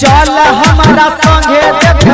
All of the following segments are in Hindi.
चल हमारा संगे देख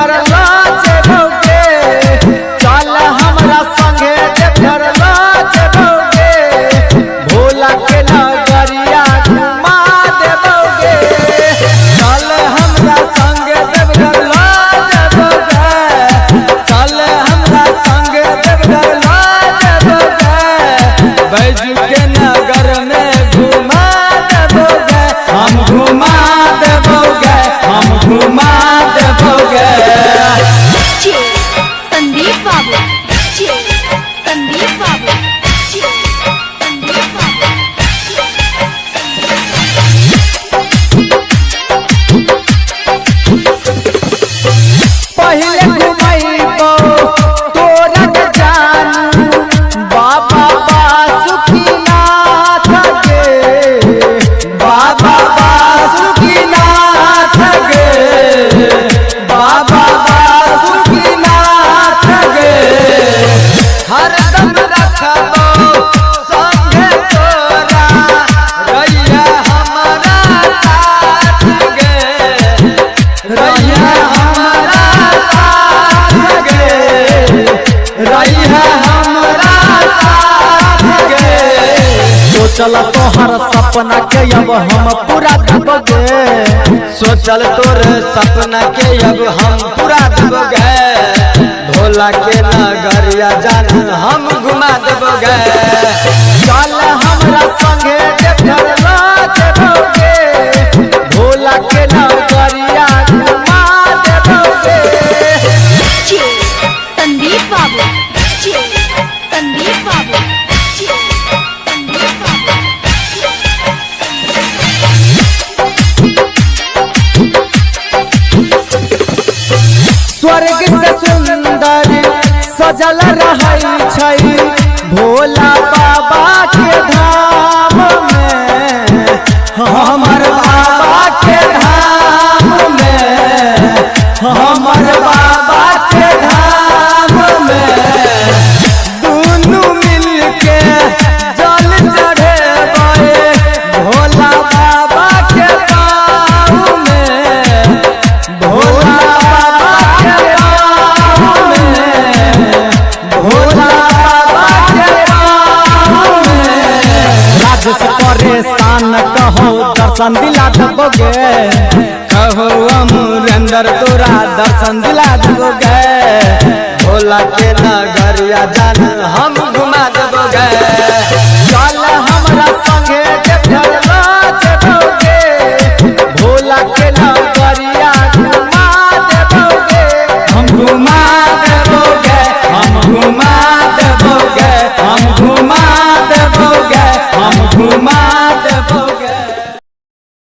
Kumar. सोचल तोहर सपना के अब हम पूरा दबगे सोचल तोरे सपना के अब हम पूरा दबगे भोला के सजल रही भोला बाबा के धाम में। बाबा के धाम में। हमर बाबा परेशान कहो, दर्शन दिला दोगे कहो तोरा दर्शन दिला दोगे भोला के नगरिया जाना हम घुमा दोगे